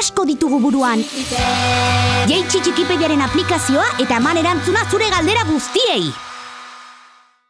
asko ditugu buruan. Jeitsi txikipediaren aplikazioa eta eman erantzuna zure galdera guztiei.